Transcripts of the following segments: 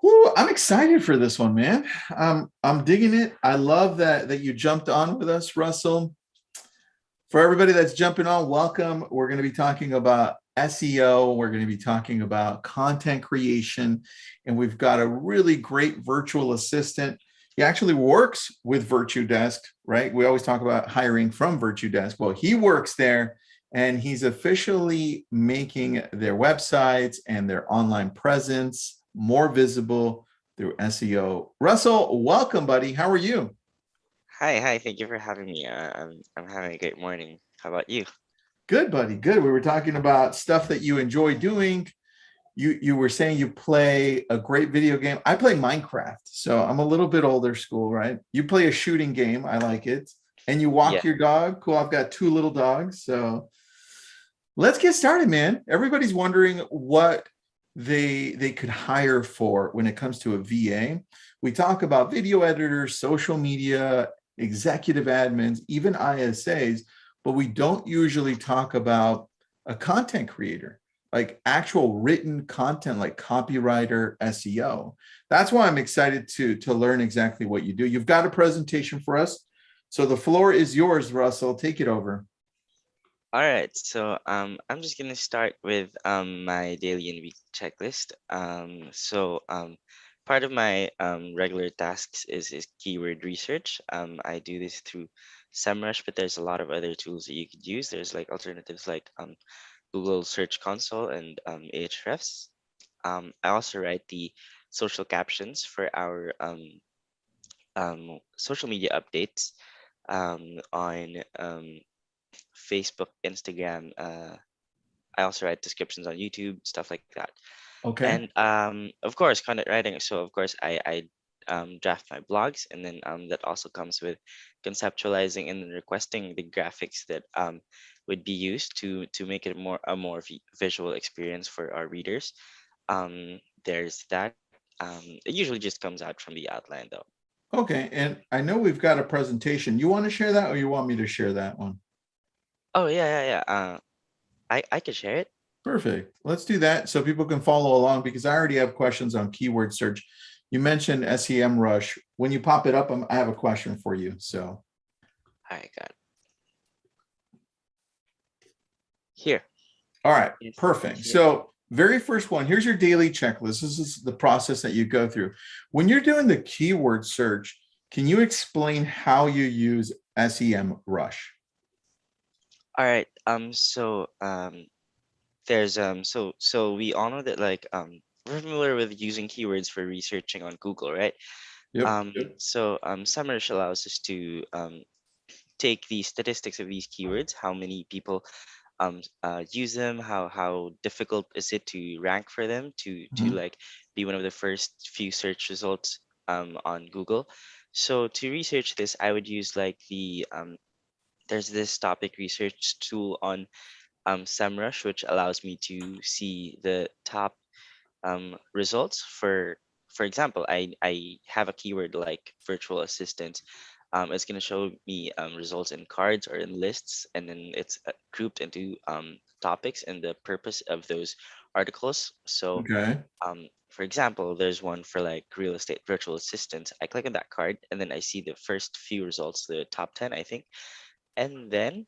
Whew, I'm excited for this one, man. Um, I'm digging it. I love that that you jumped on with us, Russell. For everybody that's jumping on, welcome. We're going to be talking about SEO. We're going to be talking about content creation, and we've got a really great virtual assistant. He actually works with VirtuDesk, right? We always talk about hiring from VirtuDesk. Well, he works there and he's officially making their websites and their online presence more visible through SEO. Russell, welcome, buddy. How are you? Hi, hi. Thank you for having me. Uh, I'm I'm having a great morning. How about you? Good, buddy. Good. We were talking about stuff that you enjoy doing. You you were saying you play a great video game. I play Minecraft, so I'm a little bit older school, right? You play a shooting game. I like it. And you walk Yeah. your dog. Cool. I've got two little dogs. So let's get started, man. Everybody's wondering what they they could hire for when it comes to a VA. We talk about video editors, social media, executive admins, even ISAs, but we don't usually talk about a content creator, like actual written content like copywriter, SEO. That's why I'm excited to to learn exactly what you do. You've got a presentation for us. So the floor is yours, Russell. Take it over. All right. So um, I'm just gonna start with um my daily and weekly checklist. Um, so um, part of my um regular tasks is is keyword research. Um, I do this through SEMrush, but there's a lot of other tools that you could use. There's like alternatives like um Google Search Console and um Ahrefs. Um, I also write the social captions for our um um social media updates um on um Facebook, Instagram. Uh, I also write descriptions on YouTube, stuff like that. Okay. And um, of course, content writing. So of course, I, I um, draft my blogs, and then um, that also comes with conceptualizing and requesting the graphics that um, would be used to to make it more a more vi- visual experience for our readers. Um, there's that. Um, it usually just comes out from the outline, though. Okay. And I know we've got a presentation. You want to share that or you want me to share that one? Oh yeah, yeah, yeah. Uh, I I could share it. Perfect. Let's do that so people can follow along because I already have questions on keyword search. You mentioned SEMrush. When you pop it up, I'm- I have a question for you. So, I got it. Here. all right, perfect. So very first one, here's your daily checklist. This is the process that you go through. When you're doing the keyword search, can you explain how you use SEMrush? All right. Um. So um, there's um. So so we all know that like um we're familiar with using keywords for researching on Google, right? Yep. Um. yep. So um, SEMrush allows us to um take the statistics of these keywords, how many people um uh, use them, how how difficult is it to rank for them, to to Mhm. like be one of the first few search results um on Google. So to research this, I would use like the um there's this topic research tool on um, SEMrush, which allows me to see the top um, results for, for example, I, I have a keyword like virtual assistant. Um, it's going to show me um, results in cards or in lists, and then it's uh, grouped into um, topics and the purpose of those articles. So Okay. um, for example, there's one for like real estate virtual assistant. I click on that card and then I see the first few results, the top 10, I think. And then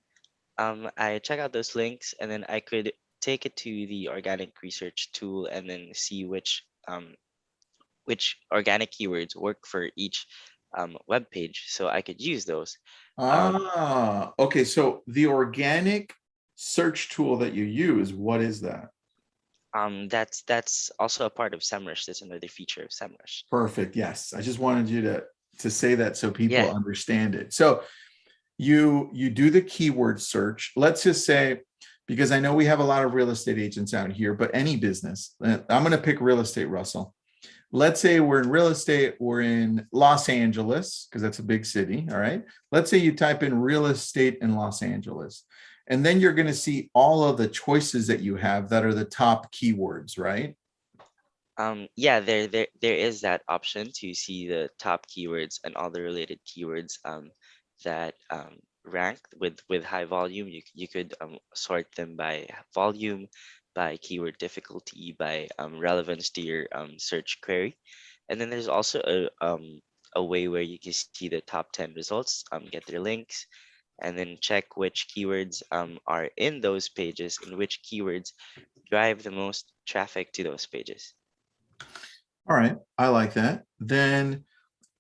um, I check out those links and then I could take it to the organic research tool and then see which um, which organic keywords work for each um, web page. So I could use those. Um, Ah, okay. So the organic search tool that you use, what is that? um, that's that's also a part of SEMrush. That's another feature of SEMrush. Perfect. Yes. I just wanted you to to say that so people Yeah. understand it. So you you do the keyword search. Let's just say because I know we have a lot of real estate agents out here, but any business. uh, I'm going to pick real estate, Russell. Let's say we're in real estate, we're in Los Angeles because that's a big city, all right? Let's say you type in real estate in Los Angeles. And then you're going to see all of the choices that you have that are the top keywords, right? Um, yeah, there, there, there is that option to see the top keywords and all the related keywords um, that um, with with high volume, you you could um, sort them by volume, by keyword difficulty, by um, relevance to your um, search query, and then there's also a um, a way where you can see the top 10 results, um, get their links, and then check which keywords um, are in those pages and which keywords drive the most traffic to those pages. All right, I like that. Then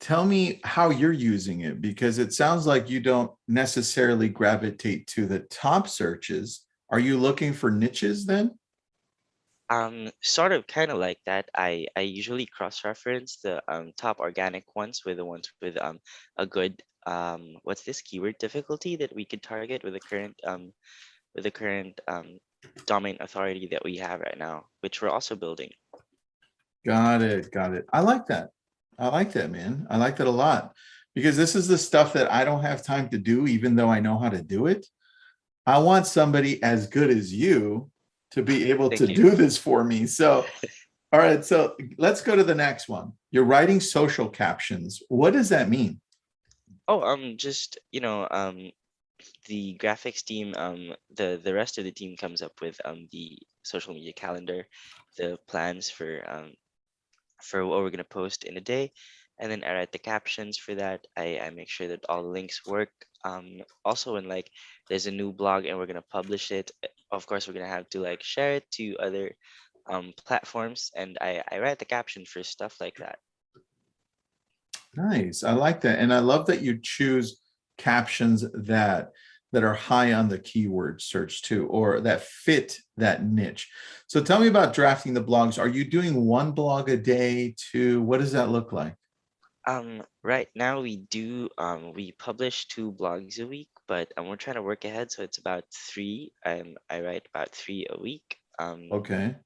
tell me how you're using it because it sounds like you don't necessarily gravitate to the top searches. Are you looking for niches then? Um, sort of kind of like that. I I usually cross-reference the um, top organic ones with the ones with um a good um what's this keyword difficulty that we could target with the current um with the current um domain authority that we have right now, which we're also building. Got it, got it. I like that. I like that, man. I like that a lot. Because this is the stuff that I don't have time to do, even though I know how to do it. I want somebody as good as you to be able Thank to you. do this for me. So, all right, so let's go to the next one. You're writing social captions. What does that mean? Oh, um, just you know, um, the graphics team, um, the the rest of the team comes up with um the social media calendar, the plans for um for what we're gonna post in a day, and then I write the captions for that. I I make sure that all the links work. Um, also when like there's a new blog and we're gonna publish it, of course we're gonna have to like share it to other um platforms, and I I write the caption for stuff like that. Nice. I like that. And I love that you choose captions that that are high on the keyword search too, or that fit that niche. So tell me about drafting the blogs. Are you doing one blog a day? Two? What does that look like? Um, right now we do, um, we publish two blogs a week, but um, we're trying to work ahead, so it's about three. Um, I write about three a week. Um, Okay.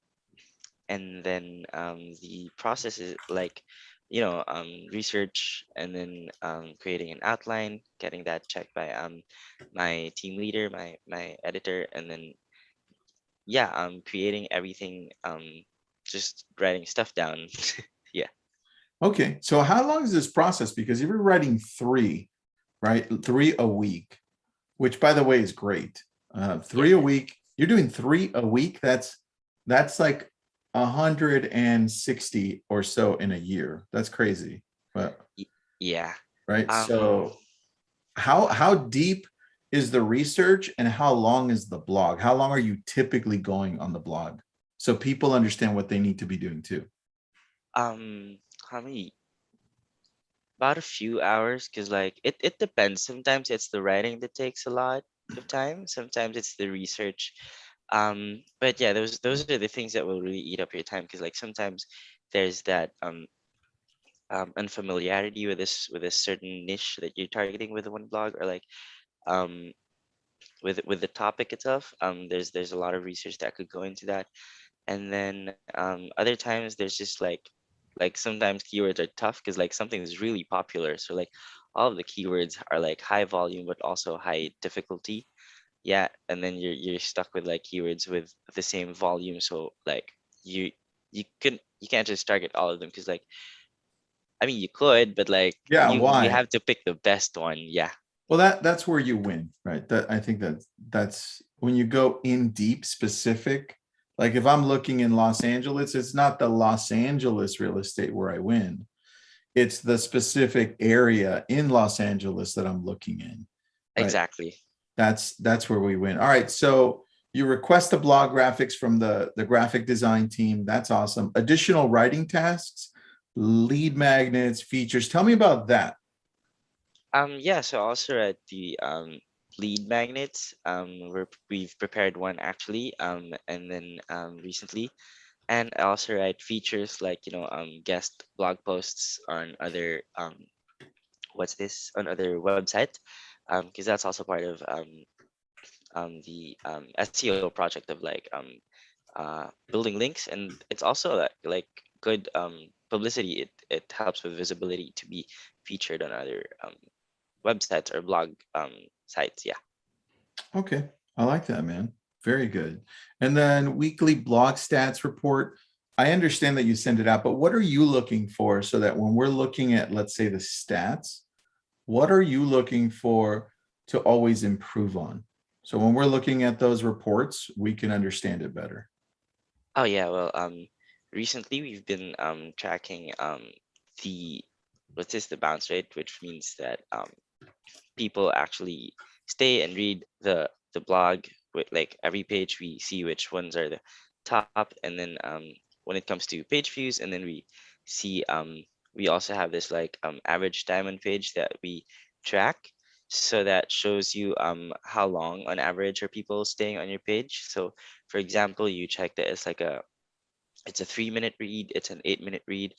and then um, the process is like, you know, um, research and then um, creating an outline, getting that checked by um, my team leader, my my editor, and then yeah, um, creating everything, um, just writing stuff down. Yeah. Okay. So how long is this process? Because if you're writing three, right? Three a week, which by the way is great. Uh, three a week, you're doing three a week. That's that's like a hundred and sixty or so in a year. That's crazy. But yeah. right? Um, So how how deep is the research and how long is the blog? How long are you typically going on the blog? So people understand what they need to be doing too. Um, how many? About a few hours, because like it, it depends. Sometimes it's the writing that takes a lot of time. Sometimes it's the research. Um, but yeah, those those are the things that will really eat up your time because like sometimes there's that um um unfamiliarity with this with a certain niche that you're targeting with one blog or like um with with the topic itself. Um, there's there's a lot of research that could go into that. And then um other times there's just like like sometimes keywords are tough because like something is really popular so like all of the keywords are like high volume but also high difficulty yeah and then you're you're stuck with like keywords with the same volume so like you you can you can't just target all of them because like i mean you could but like Yeah, you, why? you have to pick the best one yeah Well, that that's where you win, right? That I think that that's when you go in deep specific. Like if I'm looking in Los Angeles, it's not the Los Angeles real estate where I win. It's the specific area in Los Angeles that I'm looking in. Right. exactly That's that's where we win. All right. So you request the blog graphics from the the graphic design team. That's awesome. Additional writing tasks, lead magnets, features. Tell me about that. Um, yeah, so also at the um, lead magnets, um, we're, we've prepared one actually, um, and then um, recently, and I also write features like you know um, guest blog posts on other um, what's this on other websites, um, because that's also part of um, um, the um, SEO project of like um, uh, building links, and it's also like, like good um, publicity. It it helps with visibility to be featured on other um, websites or blog um, sites. Yeah. Okay, I like that, man. Very good. And then weekly blog stats report. I understand that you send it out, but what are you looking for so that when we're looking at, let's say, the stats, what are you looking for to always improve on? So when we're looking at those reports, we can understand it better. Oh yeah, well, um, recently we've been um tracking um the what's this the bounce rate, which means that um people actually stay and read the the blog with like every page we see which ones are the top and then um when it comes to page views and then we see um we also have this like um average time on page that we track so that shows you um how long on average are people staying on your page so for example you check that it's like a it's a three minute read it's an eight minute read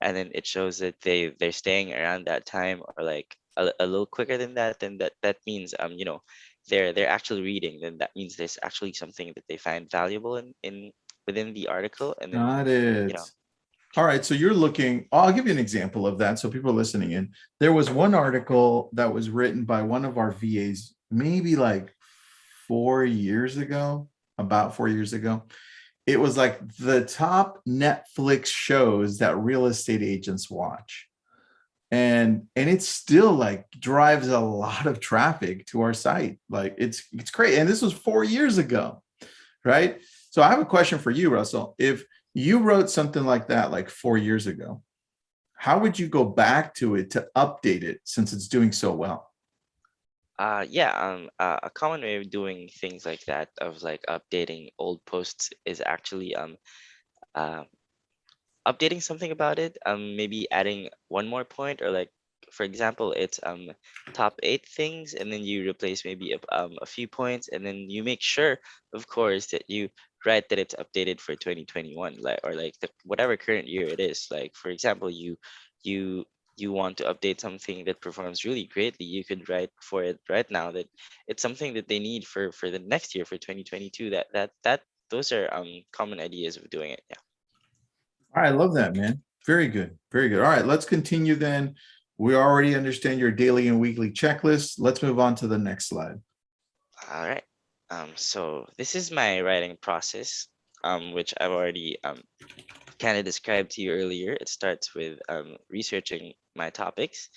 and then it shows that they they're staying around that time or like a, a little quicker than that then that that means um you know they're they're actually reading then that means there's actually something that they find valuable in in within the article and then Got it. know. All right, so you're looking, I'll give you an example of that. So people are listening in, there was one article that was written by one of our VAs, maybe like four years ago, about four years ago. It was like the top Netflix shows that real estate agents watch. And and it still like drives a lot of traffic to our site. Like it's it's great. And this was four years ago, right? So I have a question for you, Russell. If you wrote something like that like four years ago, how would you go back to it to update it since it's doing so well? Uh, yeah, um, uh, a common way of doing things like that, of like updating old posts, is actually um, uh, updating something about it. Um, maybe adding one more point, or like, for example, it's um top eight things, and then you replace maybe a, um a few points, and then you make sure, of course, that you write that it's updated for 2021, like or like the, whatever current year it is. Like, for example, you you you want to update something that performs really greatly, you could write for it right now that it's something that they need for for the next year for 2022. That that that those are um common ideas of doing it. Yeah. All right, I love that, man. Very good. Very good. All right, let's continue then. We already understand your daily and weekly checklist. Let's move on to the next slide. All right. Um, so this is my writing process, um, which I've already um, kind of described to you earlier. It starts with um, researching my topics.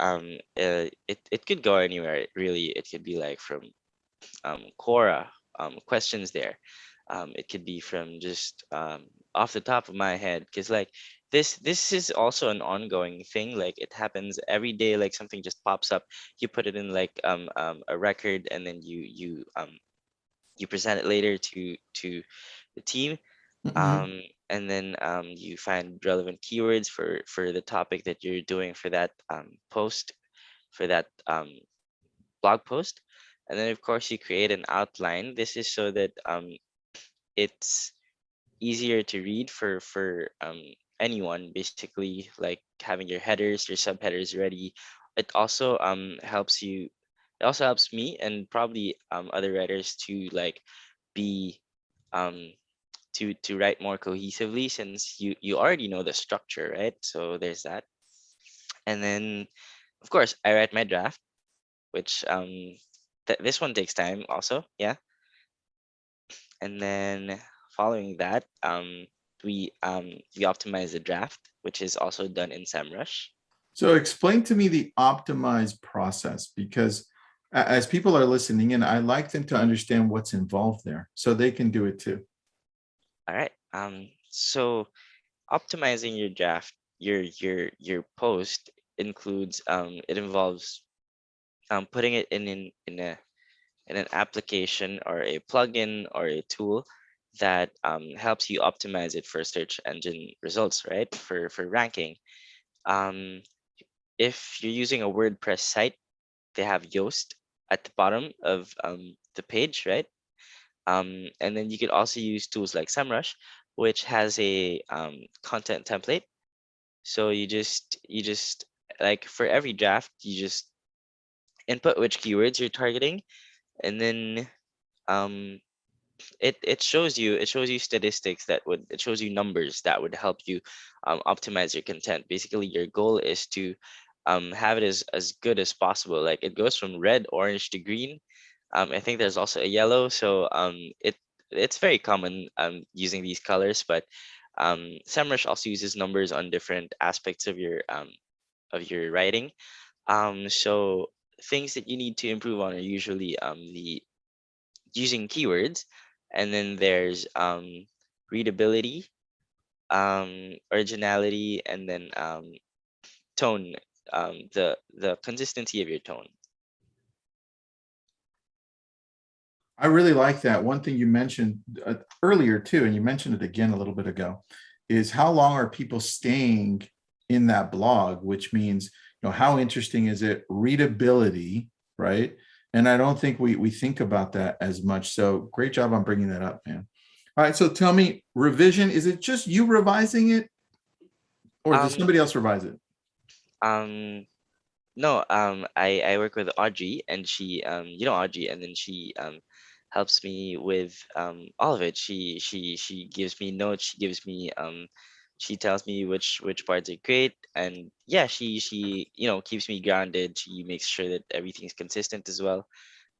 Um, uh, it, it could go anywhere, really. It could be like from um, Quora, questions there. Um, it could be from just um, off the top of my head, because like this this is also an ongoing thing. Like it happens every day. Like something just pops up. You put it in like um, um a record, and then you you um you present it later to to the team. Mhm. Um, and then um, you find relevant keywords for for the topic that you're doing for that um, post for that um, blog post and then of course you create an outline this is so that um, it's easier to read for for um, anyone basically like having your headers your subheaders ready. It also um helps you it also helps me and probably um other writers to like be um to to write more cohesively since you you already know the structure right? So there's that. And then of course i write my draft which um th- this one takes time also yeah and then following that um we um we optimize the draft which is also done in semrush So explain to me the optimized process because as people are listening in, I like them to understand what's involved there so they can do it too. all right um so optimizing your draft your your your post includes um it involves um putting it in in, in a in an application or a plugin or a tool that um, helps you optimize it for search engine results right? For for ranking. Um if you're using a wordpress site they have yoast at the bottom of um, the page right? Um, and then you could also use tools like SEMrush, which has a um, content template. So you just you just like for every draft, you just input which keywords you're targeting, and then um, it it shows you it shows you statistics that would it shows you numbers that would help you um, optimize your content. Basically, your goal is to um, have it as as good as possible. Like it goes from red, orange to green, um, I think there's also a yellow, so um, it it's very common um, using these colors, but um, SEMrush also uses numbers on different aspects of your um, of your writing. Um, so things that you need to improve on are usually um, the using keywords, and then there's um, readability, um, originality, and then um, tone, um, the the consistency of your tone. I really like that. One thing you mentioned uh, earlier too, and you mentioned it again a little bit ago, is how long are people staying in that blog, which means, you know, how interesting is it? Readability, right? And I don't think we, we think about that as much. So great job on bringing that up, man. All right, so tell me, revision, is it just you revising it? Or does Um, somebody else revise it? Um, no, um, I I work with Audrey, and she um, you know Audrey, and then she um helps me with um all of it. She she she gives me notes. She gives me um she tells me which which parts are great, and yeah, she she you know keeps me grounded. She makes sure that everything's consistent as well.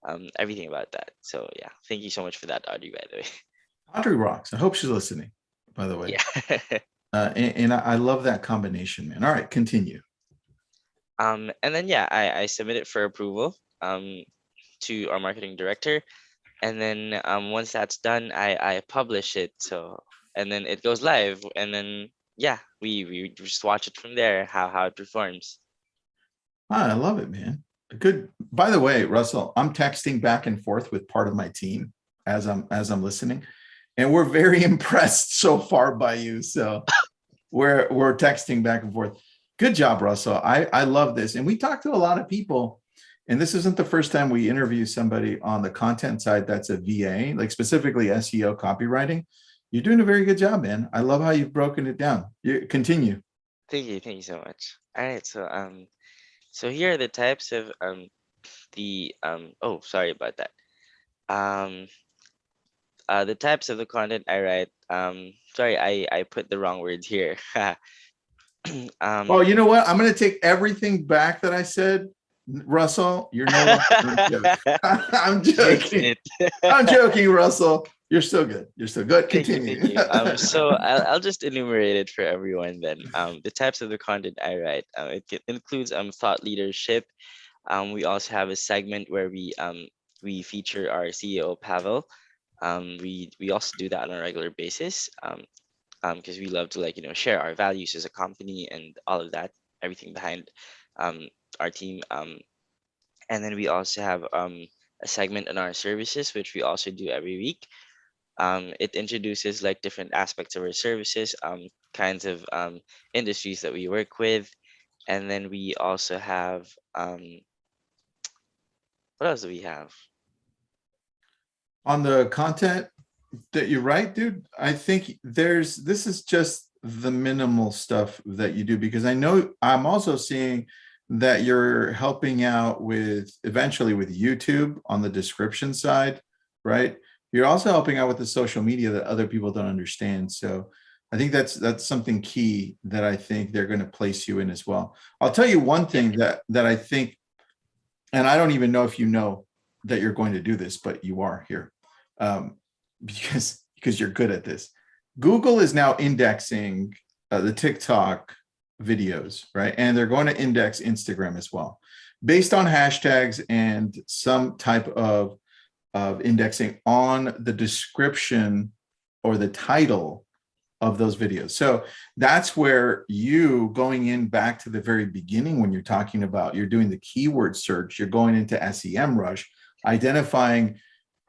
Um, everything about that. So yeah, thank you so much for that, Audrey. By the way. Audrey rocks. I hope she's listening, by the way. Yeah. Uh, and, and I I love that combination, man. All right, continue. Um, and then yeah, I, I submit it for approval um, to our marketing director. And then um, once that's done, I, I publish it. So and then it goes live. And then yeah, we, we just watch it from there, how, how it performs. Ah, I love it, man. Good. By the way, Russell, I'm texting back and forth with part of my team as I'm as I'm listening, and we're very impressed so far by you. So we're we're texting back and forth. Good job, Russell. I I love this, and we talked to a lot of people. And this isn't the first time we interview somebody on the content side that's a VA, like specifically SEO copywriting. You're doing a very good job, man. I love how you've broken it down. You continue. Thank you, thank you so much. All right, so um, so here are the types of um, the um. Oh, sorry about that. Um, uh, the types of the content I write. Um, sorry, I I put the wrong words here. um, Oh, you know what? I'm going to take everything back that I said. Russell, you're no I'm joking. I'm joking, Russell. You're still good. You're still good. Thank you, Continue. thank you. Um, so I'll, I'll just enumerate it for everyone then. Um, the types of the content I write, uh, it includes um, thought leadership. Um, we also have a segment where we um, we feature our CEO Pavel. Um, we we also do that on a regular basis um, because we love to like you know share our values as a company and all of that, everything behind um, our team. Um, and then we also have um, a segment on our services, which we also do every week. Um, it introduces like different aspects of our services, um, kinds of um, industries that we work with. And then we also have, um, what else do we have? On the content that you write, dude, I think there's, this is just the minimal stuff that you do because I know I'm also seeing that you're helping out with eventually with YouTube on the description side, right? You're also helping out with the social media that other people don't understand. So I think that's that's something key that I think they're going to place you in as well. I'll tell you one thing that that I think, and I don't even know if you know that you're going to do this, but you are here um, because because you're good at this. Google is now indexing uh, the TikTok videos, right? And they're going to index Instagram as well, based on hashtags and some type of, of indexing on the description or the title of those videos. So that's where you going in back to the very beginning when you're talking about, you're doing the keyword search, you're going into SEMrush, identifying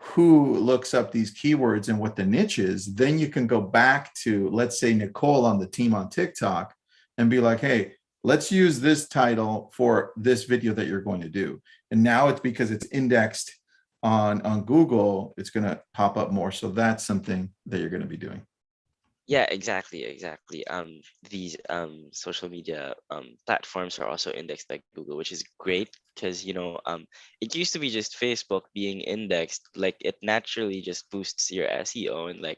who looks up these keywords and what the niche is, then you can go back to, let's say, Nicole on the team on TikTok and be like, hey, let's use this title for this video that you're going to do. And now it's because it's indexed on, on Google, it's going to pop up more. So that's something that you're going to be doing. Yeah, exactly, exactly. Um, these um, social media um, platforms are also indexed by Google, which is great because you know um, it used to be just Facebook being indexed, like it naturally just boosts your SEO and like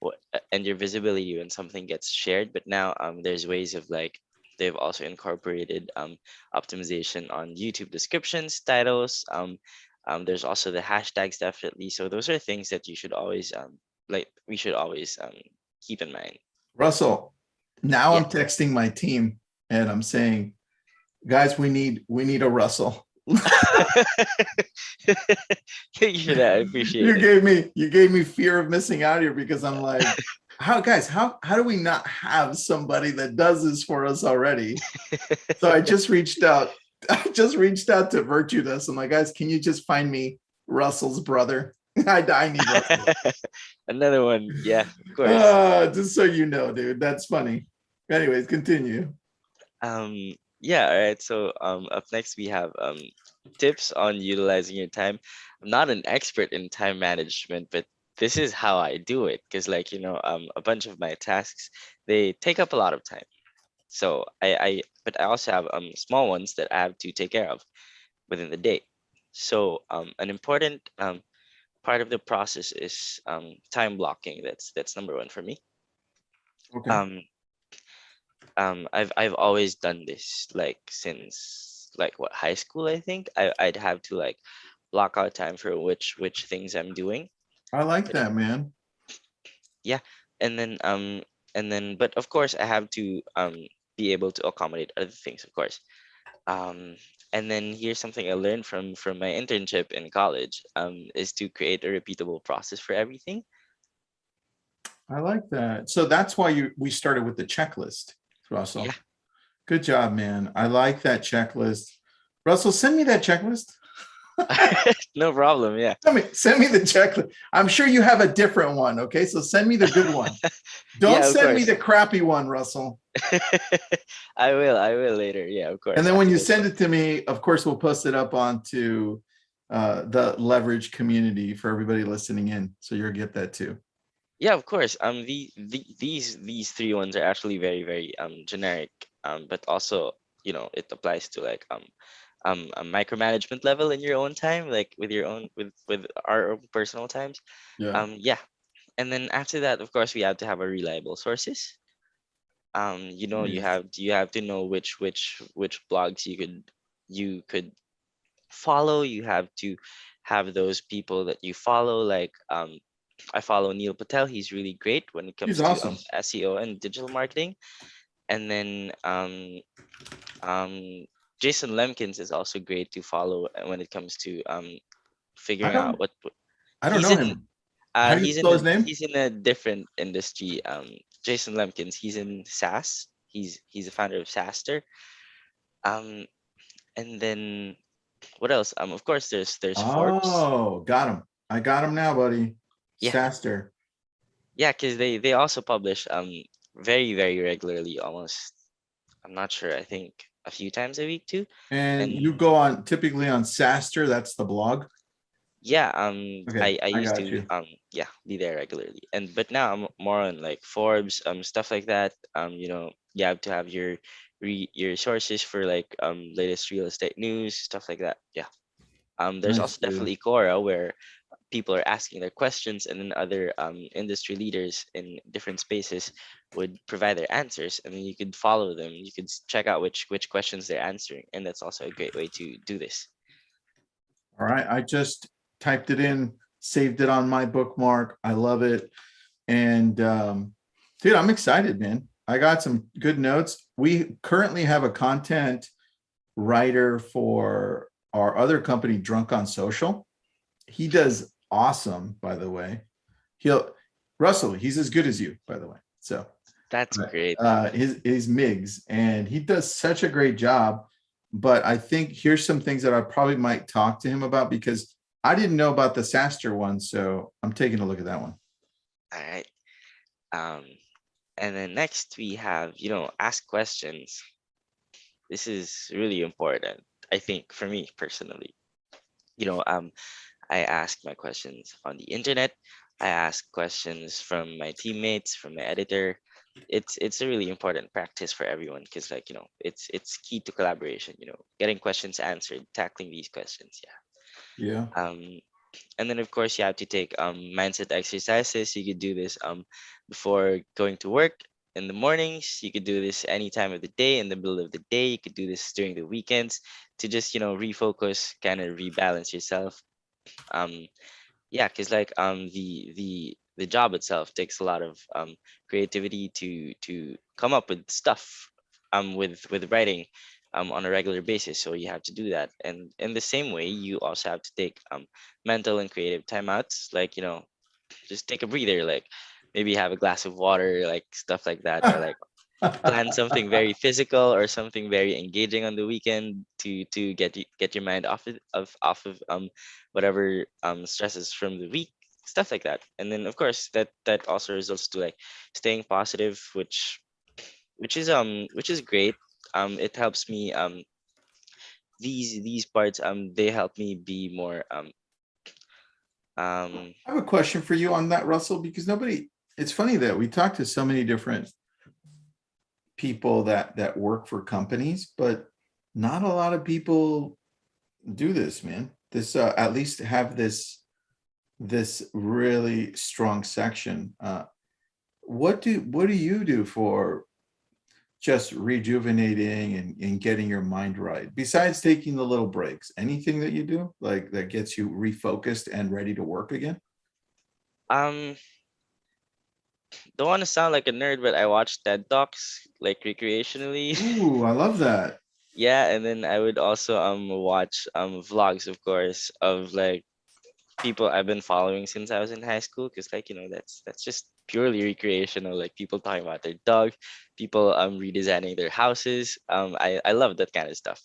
what and your visibility when something gets shared. But now um, there's ways of like they've also incorporated um, optimization on YouTube descriptions, titles. Um, um, there's also the hashtags definitely. So those are things that you should always um, like. We should always um, keep in mind. Russell, now I'm texting my team and I'm saying, guys, we need, we need a Russell. Thank you for that. I appreciate You it. gave me, you gave me fear of missing out here because I'm like, how, guys, how, how do we not have somebody that does this for us already? So I just reached out, I just reached out to Virtuous. I'm like, guys, can you just find me Russell's brother? I, I need Russell. Another one. Yeah, of course. Uh, just so you know, dude, that's funny. Anyways, continue. Um, yeah, all right. So um, up next we have um, tips on utilizing your time. I'm not an expert in time management, but this is how I do it. Because like, you know, um, a bunch of my tasks, they take up a lot of time. So I, I, but I also have um, small ones that I have to take care of within the day. So um, an important um, part of the process is um, time blocking. That's that's number one for me. Okay. um um i've i've always done this like since like what high school i think I, i'd have to like block out time for which which things i'm doing I like that, man. Yeah, and then um and then but of course i have to um be able to accommodate other things of course um and then here's something i learned from from my internship in college um is to create a repeatable process for everything I like that. So that's why you, we started with the checklist, Russell. Yeah. Good job, man. I like that checklist. Russell, send me that checklist. no problem yeah Send me, send me the checklist. I'm sure you have a different one. Okay, so send me the good one. Don't Yeah, send me the crappy one, Russell. i will i will later yeah of course And then when you send it to me, of course, we'll post it up onto uh, the leverage community for everybody listening in. So you'll get that too. Yeah, of course. Um, the, the these these three ones are actually very very um generic. Um, but also you know it applies to like um um a micromanagement level in your own time, like with your own with with our own personal times. Yeah. Um, yeah, and then after that, of course, we have to have a reliable sources. Um, you know, you have you have to know which which which blogs you could you could follow. You have to have those people that you follow, like um I follow Neil Patel. He's really great when it comes He's to awesome. um, SEO and digital marketing. And then um, um, Jason Lemkins is also great to follow when it comes to um, figuring out what. I don't know in- him. Uh, How do you he's in a, his name? he's in a different industry. Um, Jason Lemkins. He's in SaaS. He's he's a founder of SaaStr. Um, and then what else? Um, of course, there's there's Forbes. Oh, got him. I got him now, buddy. Yeah. SaaStr. Yeah, because they they also publish um very very regularly, almost. I'm not sure. I think a few times a week too. And And- you go on typically on SaaStr, that's the blog. Yeah. Um. Okay, I I I used to you. um yeah be there regularly, and but now I'm more on like Forbes um stuff like that. Um. You know you have to have your re your sources for like um latest real estate news stuff like that. Yeah. Um. There's Nice, also dude. definitely Quora where people are asking their questions and then other um, industry leaders in different spaces would provide their answers and then you could follow them you could check out which which questions they're answering and that's also a great way to do this All right, I just typed it in, saved it on my bookmark. I love it. And um, dude, I'm excited, man. I got some good notes. We currently have a content writer for our other company, Drunk on Social. He does awesome, by the way. He'll Russell, he's as good as you, by the way. So that's Right. great uh, his his Migs, and he does such a great job. But I think here's some things that I probably might talk to him about because I didn't know about the SaaStr one, so I'm taking a look at that one. all right um and then next we have you know ask questions this is really important i think for me personally you know um i ask my questions on the internet. I ask questions from my teammates from my editor. It's it's a really important practice for everyone because like you know it's it's key to collaboration you know getting questions answered tackling these questions yeah. Yeah. um and then of course you have to take um mindset exercises. You could do this um before going to work in the mornings. You could do this any time of the day in the middle of the day. You could do this during the weekends to just you know refocus kind of rebalance yourself um yeah because like um the the the job itself takes a lot of um creativity to to come up with stuff um with with writing um, on a regular basis. So you have to do that. And in the same way, you also have to take um, mental and creative timeouts, like, you know, just take a breather, like maybe have a glass of water, like stuff like that, or like plan something very physical or something very engaging on the weekend to to get you get your mind off of, of off of um whatever um stresses from the week stuff like that. And then of course that that also results to like staying positive which which is um which is great. Um it helps me um these these parts um they help me be more um um I have a question for you on that, Russell, because nobody, it's funny that we talked to so many different people that, that work for companies, but not a lot of people do this, man. This, uh, at least have this, this really strong section. Uh, what do, what do you do for just rejuvenating and, and getting your mind right? Besides taking the little breaks, anything that you do like that gets you refocused and ready to work again? um don't want to sound like a nerd but i watch ted talks like recreationally Ooh, I love that. yeah and then i would also um watch um vlogs of course of like people i've been following since i was in high school because like you know that's that's just purely recreational like people talking about their dog people um redesigning their houses um i i love that kind of stuff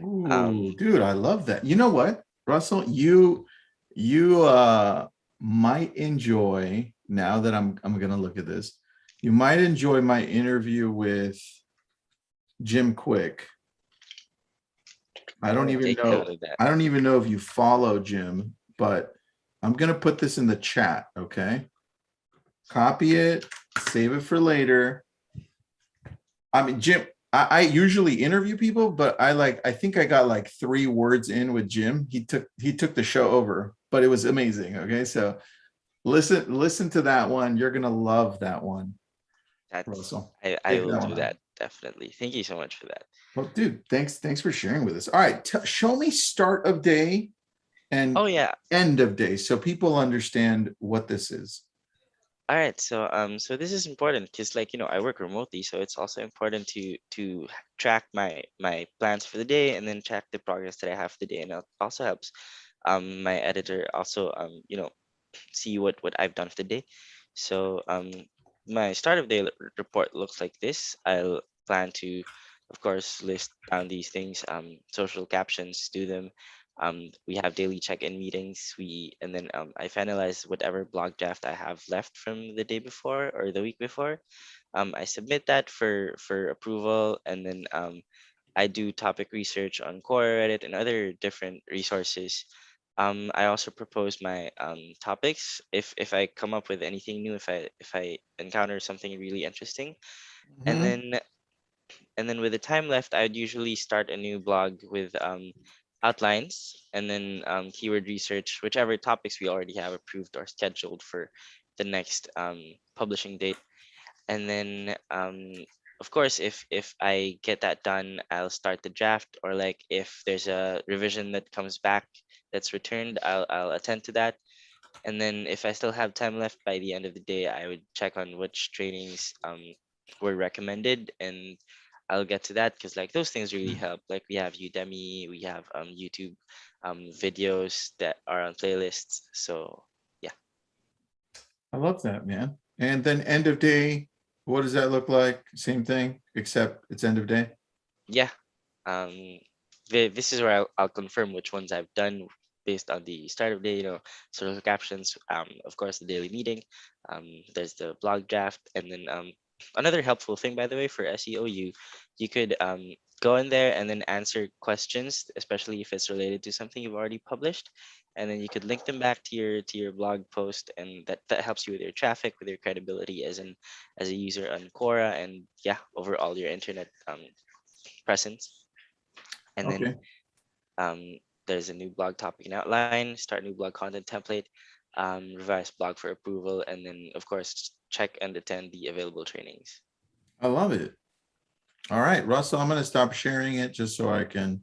Ooh, dude, I love that. You know what, Russell, you, you, uh, might enjoy, now that I'm, I'm gonna look at this. You might enjoy my interview with Jim Kwik. I don't oh, even know. note of that I don't even know if you follow Jim, but I'm gonna put this in the chat, okay? Copy it, save it for later. I mean, Jim, I, I usually interview people, but I like, I think I got like three words in with Jim. He took, he took the show over, but it was amazing, okay? So listen, listen to that one. You're gonna love that one, that's Russell. i i will that do one that definitely thank you so much for that Well, dude, thanks, thanks for sharing with us. All right, show me start of day and oh yeah end of day so people understand what this is. All right, so um, so this is important because like you know I work remotely, so it's also important to to track my my plans for the day and then track the progress that I have for the day, and it also helps um my editor also um you know see what what I've done for the day. So um my start of day report looks like this. I'll plan to, of course, list down these things, um, social captions, do them. Um, we have daily check-in meetings. We and then um, I finalize whatever blog draft I have left from the day before or the week before. Um, I submit that for for approval, and then um, I do topic research on Quora, Reddit, and other different resources. Um, I also propose my um, topics if if I come up with anything new, if I if I encounter something really interesting, and Mhm. then and then with the time left, I'd usually start a new blog with um, outlines and then um, keyword research, whichever topics we already have approved or scheduled for the next um, publishing date. And then, um, of course, if if I get that done, I'll start the draft. Or like if there's a revision that comes back that's returned, I'll I'll attend to that. And then if I still have time left by the end of the day, I would check on which trainings um, were recommended and I'll get to that because like those things really Mm. help. Like we have Udemy, we have um, YouTube um, videos that are on playlists. So yeah. I love that, man. And then end of day, what does that look like? Same thing, except it's end of day? yeah, um, thi- this is where I'll, I'll confirm which ones I've done based on the start of day, you know, social captions, um, of course, the daily meeting, um, there's the blog draft, and then um, another helpful thing, by the way, for SEO, you you could um, go in there and then answer questions, especially if it's related to something you've already published, and then you could link them back to your to your blog post, and that that helps you with your traffic, with your credibility as an as a user on Quora, and yeah, overall your internet um, presence. And then um, there's a new blog topic and outline, start new blog content template, um, revise blog for approval, and then of course check and attend the available trainings. I love it. All right, Russell, I'm gonna stop sharing it just so I can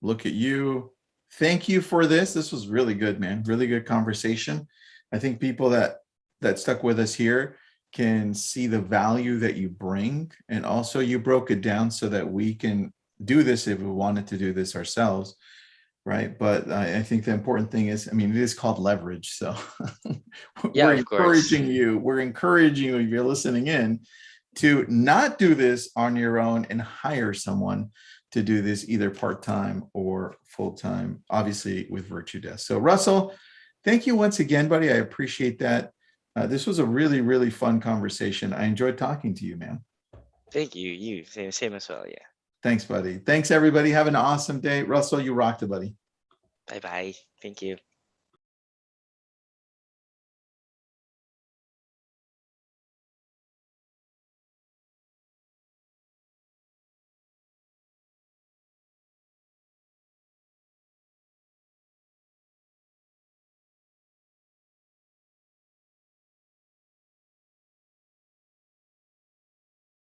look at you. Thank you for this. This was really good, man. Really good conversation. I think people that that stuck with us here can see the value that you bring. And also you broke it down so that we can do this if we wanted to do this ourselves. Right. But I, I think the important thing is, I mean, it is called leverage. So Yeah, we're of course. encouraging you, we're encouraging you, if you're listening in, to not do this on your own and hire someone to do this either part-time or full-time, obviously with VirtuDesk. So Russell, thank you once again, buddy. I appreciate that. Uh, this was a really, really fun conversation. I enjoyed talking to you, man. Thank you. You same same as well. Yeah. Thanks, buddy. Thanks, everybody. Have an awesome day. Russell, you rocked it, buddy. Bye bye. Thank you.